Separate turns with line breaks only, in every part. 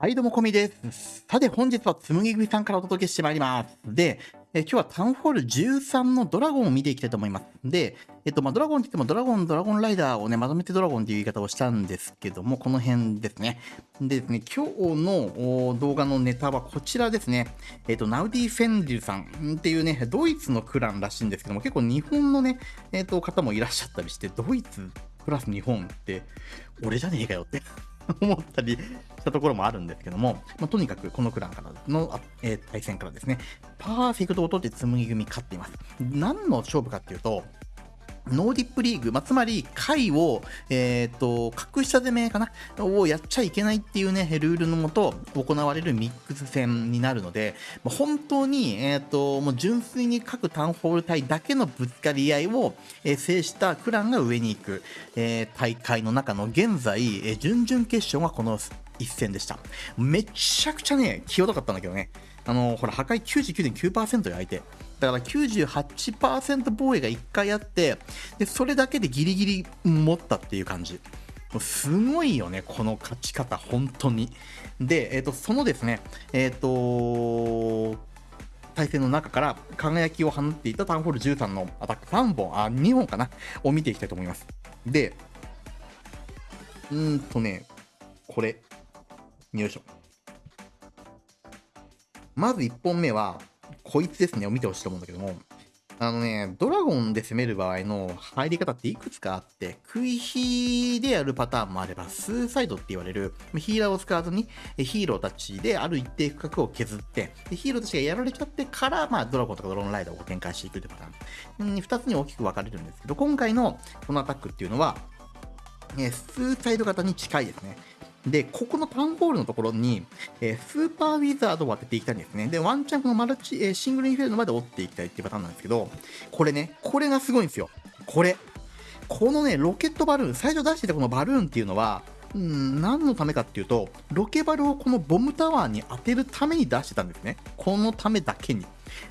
はい、どうも、こみです。さて、本日はつむぎ組さんからお届けしてまいります。で、え今日はタウンホール13のドラゴンを見ていきたいと思います。で、えっと、まあ、ドラゴンって言っても、ドラゴン、ドラゴンライダーをね、まとめてドラゴンっていう言い方をしたんですけども、この辺ですね。でですね、今日の動画のネタはこちらですね。えっと、ナウディ・フェンデルさんっていうね、ドイツのクランらしいんですけども、結構日本のね、えっと、方もいらっしゃったりして、ドイツプラス日本って、俺じゃねえかよって 思ったりしたところもあるんですけども、まあ、とにかくこのクランからの、えー、対戦からですね、パーフェクトを取って紡ぎ組勝っています。何の勝負かっていうと、ノーディップリーグ、まあ、つまり、回を、えっ、ー、と、格下攻めかな？をやっちゃいけないっていうね、ルールのもと行われるミックス戦になるので、まあ、本当に、えっ、ー、と、もう純粋に各タウンホール隊だけのぶつかり合いを、えー、制したクランが上に行く、えー、大会の中の現在、えー、準々決勝がこの一戦でした。めちゃくちゃね、際どかったんだけどね。あの、ほら、破壊99.9%よ、相手。だから98%防衛が1回あって、で、それだけでギリギリ持ったっていう感じ。すごいよね、この勝ち方、本当に。で、えっ、ー、と、そのですね、えっ、ー、と、対戦の中から輝きを放っていたタウンホール13のアタック3本、あ、2本かな、を見ていきたいと思います。で、うんとね、これ、よいしょ。まず1本目は、こいつですね、を見てほしいと思うんだけども、あのね、ドラゴンで攻める場合の入り方っていくつかあって、食い火でやるパターンもあれば、スーサイドって言われる、ヒーラーを使わずにヒーローたちである一定区画を削って、ヒーローたちがやられちゃってから、まあ、ドラゴンとかドローンライダーを展開していくってパターン2つに大きく分かれるんですけど、今回のこのアタックっていうのは、スーサイド型に近いですね。で、ここのタウンホールのところに、えー、スーパーウィザードを当てていきたいんですね。で、ワンチャンこのマルチ、えー、シングルインフェルノまで折っていきたいっていうパターンなんですけど、これね、これがすごいんですよ。これ。このね、ロケットバルーン、最初出してたこのバルーンっていうのは、うん、何のためかっていうと、ロケバルをこのボムタワーに当てるために出してたんですね。このためだけに。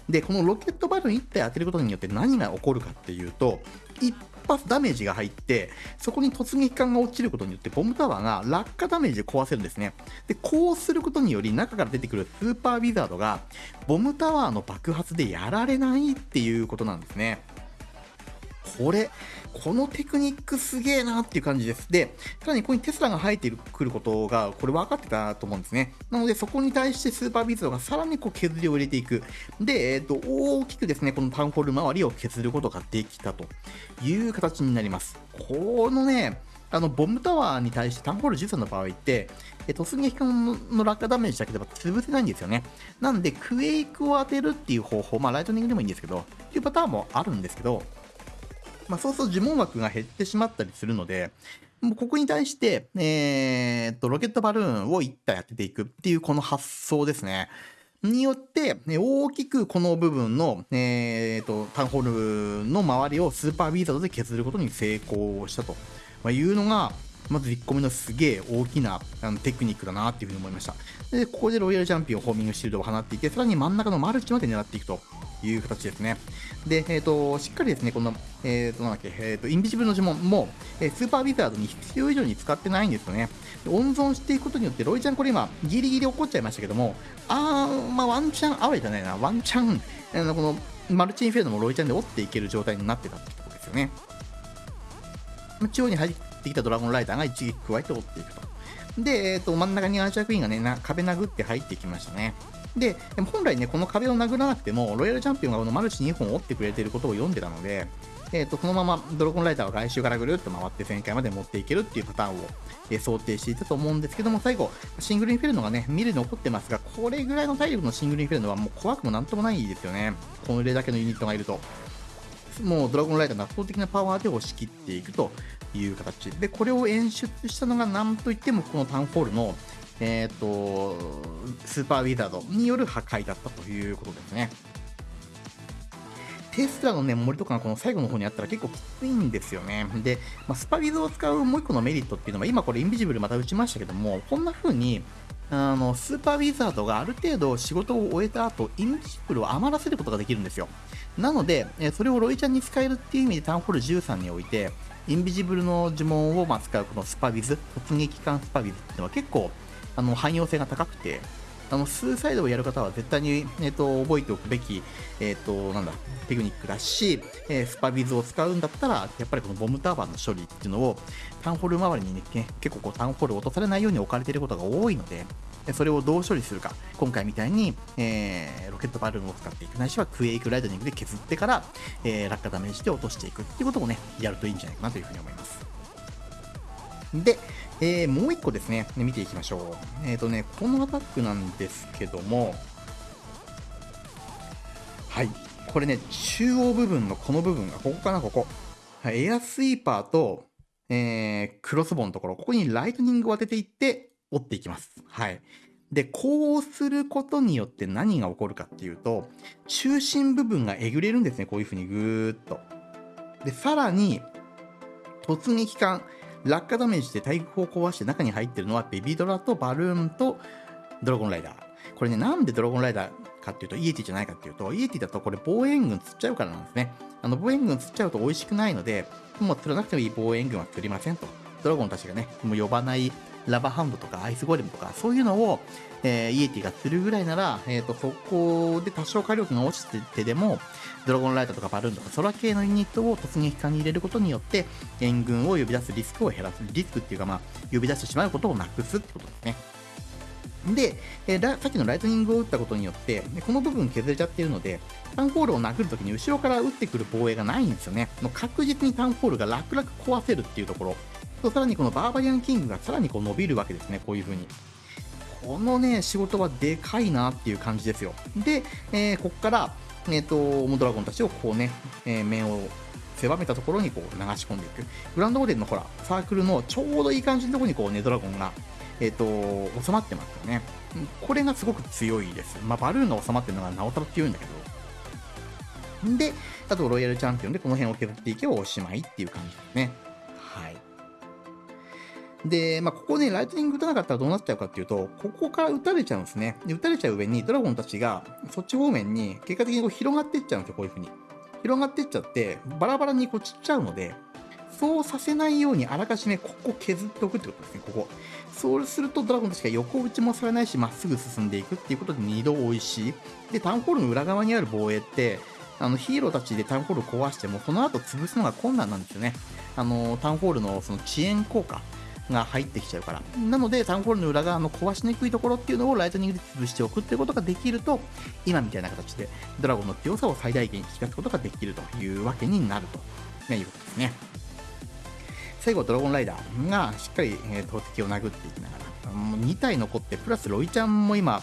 で、このロケットバルーン1体当てることによって何が起こるかっていうと、一発ダメージが入って、そこに突撃艦が落ちることによって、ボムタワーが落下ダメージで壊せるんですね。で、こうすることにより、中から出てくるスーパーウィザードが、ボムタワーの爆発でやられないっていうことなんですね。これ、このテクニックすげえなっていう感じです。で、さらにここにテスラが入ってくることが、これ分かってたと思うんですね。なので、そこに対してスーパービートがさらにこう削りを入れていく。で、えっ、ー、と、大きくですね、このタウンホール周りを削ることができたという形になります。このね、あの、ボムタワーに対してタウンホール13の場合って、え突撃艦の落下ダメージだけでは潰せないんですよね。なんで、クエイクを当てるっていう方法、まあ、ライトニングでもいいんですけど、っていうパターンもあるんですけど、まあ、そうすると呪文枠が減ってしまったりするので、もうここに対して、えー、っと、ロケットバルーンを1体当てていくっていうこの発想ですね。によって、大きくこの部分の、えー、と、タウンホールの周りをスーパービーザードで削ることに成功したというのが、まず1個目のすげえ大きなあのテクニックだなっていうふうに思いました。で、ここでロイヤルチャンピオン、ホーミングシールドを放っていて、さらに真ん中のマルチまで狙っていくという形ですね。で、えっ、ー、と、しっかりですね、この、えっ、ー、と、なんだっけ、えっ、ー、と、インビジブルの呪文も、えスーパービザードに必要以上に使ってないんですよね。温存していくことによって、ロイちゃんこれ今、ギリギリ起こっちゃいましたけども、あー、まあ、ワンチャン、あわじゃないな、ワンチャン、あのこの、マルチインフェルノもロイちゃんで折っていける状態になってたってことですよね。中央に入ってきたドラゴンライダーが一撃加えて折っていくと。で、え、ー、と、真ん中にアーチャークイーンがね、な壁殴って入ってきましたね。で、でも本来ね、この壁を殴らなくても、ロイヤルチャンピオンがこのマルチ2本折ってくれていることを読んでたので、えーと、そのままドラゴンライターは外周からぐるっと回って旋回まで持っていけるっていうパターンを、えー、想定していたと思うんですけども、最後、シングルインフェルノがね、見る残ってますが、これぐらいの体力のシングルインフェルノはもう怖くもなんともないですよね。これだけのユニットがいると。もうドラゴンライダーの圧倒的なパワーで押し切っていくという形。で、これを演出したのが何といってもこのタウンホールのえ、ー、と、スーパーウィザードによる破壊だったということですね。テスラのね、森とかがこの最後の方にあったら結構きついんですよね。で、まあ、スパウィズを使うもう一個のメリットっていうのは、今これインビジブルまた打ちましたけども、こんな風に、あの、スーパーウィザードがある程度仕事を終えた後、インビジブルを余らせることができるんですよ。なので、それをロイちゃんに使えるっていう意味でタウンホール13において、インビジブルの呪文をま使うこのスパビズ、突撃艦スパビズっていうのは結構あの汎用性が高くて、あの、スーサイドをやる方は絶対に、えっ、と、覚えておくべき、えっ、と、なんだ、テクニックだし、えー、スパビズを使うんだったら、やっぱりこのボムタワーの処理っていうのを、タウンホール周りにね、結構こうタウンホール落とされないように置かれていることが多いので、それをどう処理するか、今回みたいに、えー、ロケットバルーンを使っていく、ないしはクエイクライトニングで削ってから、えー、落下ダメージで落としていくっていうことをね、やるといいんじゃないかなというふうに思います。で、えー、もう一個ですね、見ていきましょう。えっ、ー、とね、このアタックなんですけども、はい、これね、中央部分のこの部分が、ここかな、ここ。エアスイーパーと、えー、クロスボウのところ、ここにライトニングを当てていって、折っていきます。はい。で、こうすることによって何が起こるかっていうと、中心部分がえぐれるんですね、こういう風にぐーっと。で、さらに、突撃艦、落下ダメージで対空砲を壊して中に入ってるのはベビードラとバルーンとドラゴンライダー。これね、なんでドラゴンライダーかっていうと、イエティじゃないかっていうと、イエティだとこれ防衛軍釣っちゃうからなんですね。あの防衛軍釣っちゃうと美味しくないので、もう釣らなくてもいい防衛軍は釣りませんと。ドラゴンたちがね、もう呼ばないラバーハンドとかアイスゴレムとか、そういうのを、えー、イエティがするぐらいなら、えっ、ー、と、そこで多少火力が落ちててでも、ドラゴンライトとかバルーンとか空系のユニットを突撃艦に入れることによって、援軍を呼び出すリスクを減らす。リスクっていうか、まあ、呼び出してしまうことをなくすってことですね。で、えー、さっきのライトニングを打ったことによって、この部分削れちゃってるので、タウンホールを殴るときに後ろから打ってくる防衛がないんですよね。もう確実にタウンホールが楽々壊せるっていうところ。とさらにこのバーバリアンキングがさらにこう伸びるわけですね、こういう風に。このね、仕事はでかいなっていう感じですよ。で、えー、ここから、えっ、ー、と、ドラゴンたちをこうね、えー、面を狭めたところにこう流し込んでいく。グランドオーデンのほら、サークルのちょうどいい感じのところにこうね、ドラゴンが、えっ、ー、と、収まってますよね。これがすごく強いです。まあ、バルーンが収まってるのがなおさら強いんだけど。で、あとロイヤルチャンピオンでこの辺を削っていけばおしまいっていう感じですね。はい。で、まあ、ここね、ライトニング打たなかったらどうなっちゃうかっていうと、ここから打たれちゃうんですね。で、打たれちゃう上に、ドラゴンたちが、そっち方面に、結果的にこう広がっていっちゃうんですよ、こういう風に。広がっていっちゃって、バラバラにこう散っちゃうので、そうさせないようにあらかじめここ削っておくってことですね、ここ。そうするとドラゴンたちが横打ちもされないし、まっすぐ進んでいくっていうことで2度美味しい。で、タウンホールの裏側にある防衛って、あのヒーローたちでタウンホール壊しても、その後潰すのが困難なんですよね。あの、タウンホールのその遅延効果。が入ってきちゃうから。なので、タウンホールの裏側の壊しにくいところっていうのをライトニングで潰しておくっていうことができると、今みたいな形でドラゴンの強さを最大限引き出すことができるというわけになると、いうことですね。最後、ドラゴンライダーがしっかり、投擲を殴っていきながら、2体残って、プラスロイちゃんも今、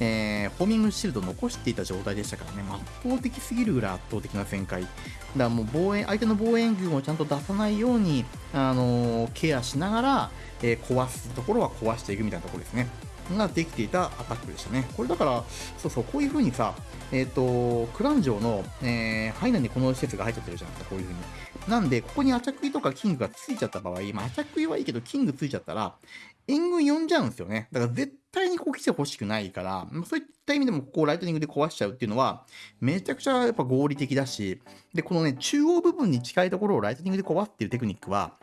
えー、ホーミングシールド残していた状態でしたからね、圧倒的すぎるぐらい圧倒的な旋回。だからもう防衛、相手の防衛軍をちゃんと出さないように、あのー、ケアしながら、えー、壊すところは壊していくみたいなところですね。ができていたアタックでしたね。これだから、そうそう、こういう風にさ、えっ、ー、と、クラン城の、えー、範囲内にこの施設が入っちゃってるじゃないですか、こういう風に。なんで、ここにアチャクイとかキングがついちゃった場合、まあ、アチャクイはいいけど、キングついちゃったら、援軍呼んじゃうんですよね。だから絶対にこう来てほしくないから、そういった意味でもここをライトニングで壊しちゃうっていうのは、めちゃくちゃやっぱ合理的だし、で、このね、中央部分に近いところをライトニングで壊すっていうテクニックは、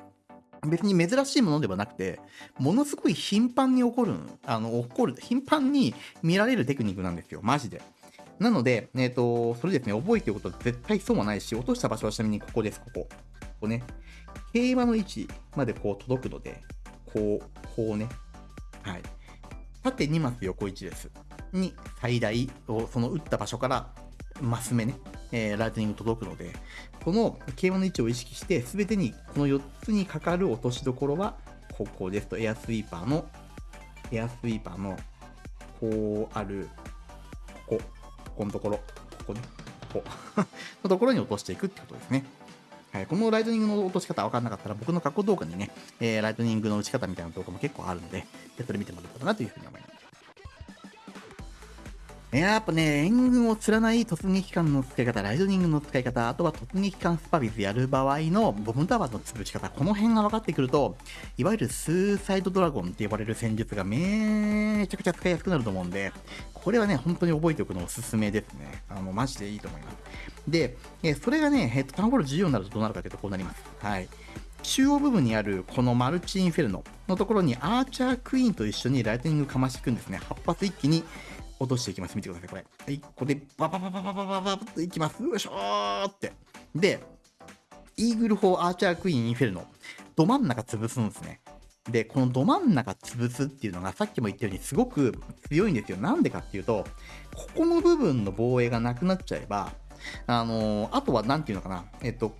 別に珍しいものではなくて、ものすごい頻繁に起こる、あの、起こる、頻繁に見られるテクニックなんですよ、マジで。なので、えっ、ー、と、それですね、覚えておくこと絶対損はないし、落とした場所はちなみにここです、ここ。ここね。競馬の位置までこう届くので、こう、こうね。はい。縦2マス横1です。に、最大を、その打った場所からマス目ね、えー、ライトニング届くので、この桂馬の位置を意識して、すべてにこの4つにかかる落としどころは、ここですと、エアスイーパーの、エアスイーパーの、こうある、ここ、ここのところ、ここね、ここ のところに落としていくってことですね。はい、このライトニングの落とし方分かんなかったら、僕の過去動画にね、えー、ライトニングの打ち方みたいな動画も結構あるので、それ見てもらったらなというふうに思います。やっぱね、援軍を釣らない突撃艦の使い方、ライトニングの使い方、あとは突撃艦スパビズやる場合のボムタワーの潰し方、この辺が分かってくると、いわゆるスーサイドドラゴンって呼ばれる戦術がめちゃくちゃ使いやすくなると思うんで、これはね、本当に覚えておくのおすすめですね。あの、マジでいいと思います。で、えそれがね、えっと、タウンホール14になるとどうなるかというとこうなります。はい。中央部分にあるこのマルチインフェルノのところにアーチャークイーンと一緒にライトニングかましていくんですね。8発一気に落としていきます。見てください、これ。はい、ここでバババババババババといきます。よいしょーって。で、イーグル4アーチャークイーンインフェルノ、ど真ん中潰すんですね。で、このど真ん中潰すっていうのがさっきも言ったようにすごく強いんですよ。なんでかっていうと、ここの部分の防衛がなくなっちゃえば、あの、あとは何ていうのかな、えっと、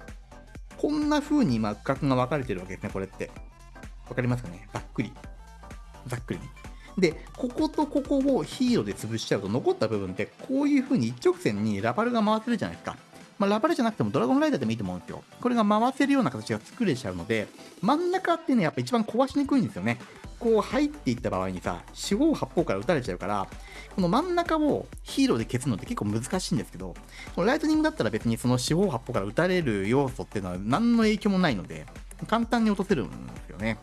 こんな風に今区画が分かれてるわけですね、これって。わかりますかね？ざっくり。ざっくり。で、こことここをヒーローで潰しちゃうと残った部分ってこういう風に一直線にラバルが回せるじゃないですか。まあ、ラバルじゃなくてもドラゴンライダーでもいいと思うんですよ。これが回せるような形が作れちゃうので、真ん中ってね、やっぱ一番壊しにくいんですよね。こう入っていった場合にさ、四方八方から撃たれちゃうから、この真ん中をヒーローで消すのって結構難しいんですけど、このライトニングだったら別にその四方八方から撃たれる要素っていうのは何の影響もないので、簡単に落とせるんですよね。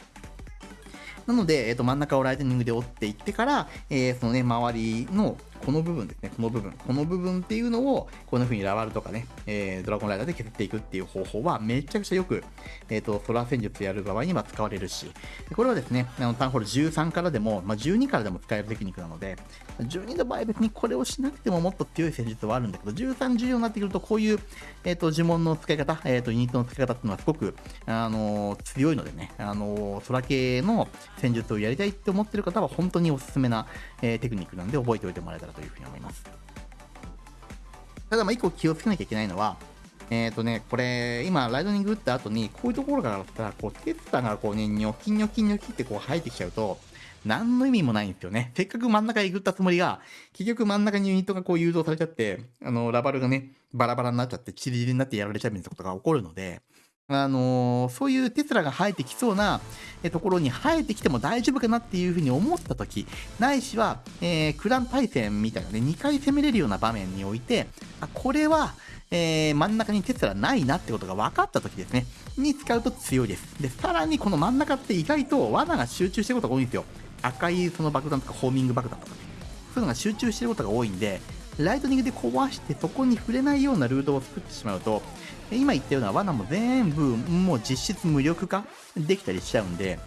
なので、えー、と真ん中をライトニングで折っていってから、えー、そのね、周りのこの部分ですね、この部分、この部分っていうのを、こんな風にラバルとかね、えー、ドラゴンライダーで削っていくっていう方法は、めちゃくちゃよく、えっ、ー、と、ソラー戦術やる場合には使われるし、これはですね、あのタウンホール13からでも、まあ、12からでも使えるテクニックなので、12の場合別にこれをしなくてももっと強い戦術はあるんだけど、13、14になってくると、こういう、えっ、ー、と、呪文の使い方、えっ、と、ユニットの使い方っていうのはすごく、あの強いのでね、あのソラ系の戦術をやりたいって思ってる方は、本当におすすめな、えテクニックなんで覚えておいてもらえたらというふうに思います。ただ、まあ、一個気をつけなきゃいけないのは、えっ、ー、とね、これ、今、ライトニング打った後に、こういうところからさ、こう、テスタがこうね、ニョキニョキニョキってこう生えてきちゃうと、何の意味もないんですよね。せっかく真ん中へ行ったつもりが、結局真ん中にユニットがこう誘導されちゃって、あの、ラバルがね、バラバラになっちゃって、チリリになってやられちゃうみたいなことが起こるので、あのー、そういうテスラが生えてきそうなところに生えてきても大丈夫かなっていうふうに思った時ないしは、えー、クラン対戦みたいなね、2回攻めれるような場面において、あこれは、えー、真ん中にテスラないなってことが分かった時ですね、に使うと強いです。で、さらにこの真ん中って意外と罠が集中してることが多いんですよ。赤いその爆弾とかホーミング爆弾とかね。そういうのが集中してることが多いんで、ライトニングで壊してそこに触れないようなルートを作ってしまうと、今言ったような罠も全部もう実質無力化できたりしちゃうんで、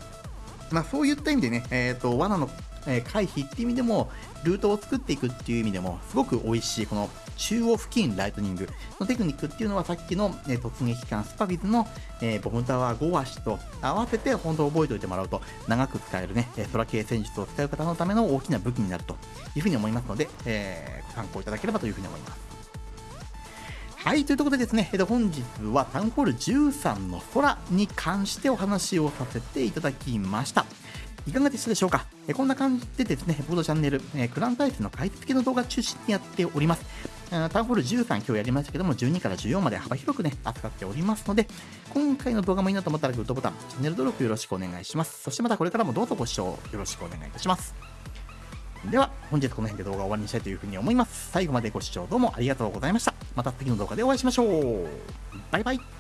まあそういった意味でね、えっ、ー、と、罠の回避っていう意味でも、ルートを作っていくっていう意味でも、すごく美味しい、この中央付近ライトニングのテクニックっていうのはさっきの、え突撃艦スパビズの、え、ボムタワー5足と合わせて本当覚えておいてもらうと長く使えるね、空系戦術を使う方のための大きな武器になるというふうに思いますので、えー、ご参考いただければというふうに思います。はい、ということでですね、えっと、本日はタウンホール13の空に関してお話をさせていただきました。いかがでしたでしょうか？えこんな感じでですね、僕のチャンネル、えクラン対戦の解説系の動画中心にやっております。タウンホール13今日やりましたけども、12から14まで幅広くね、扱っておりますので、今回の動画もいいなと思ったらグッドボタン、チャンネル登録よろしくお願いします。そしてまたこれからもどうぞご視聴よろしくお願いいたします。では、本日この辺で動画を終わりにしたいというふうに思います。最後までご視聴どうもありがとうございました。また次の動画でお会いしましょう。バイバイ。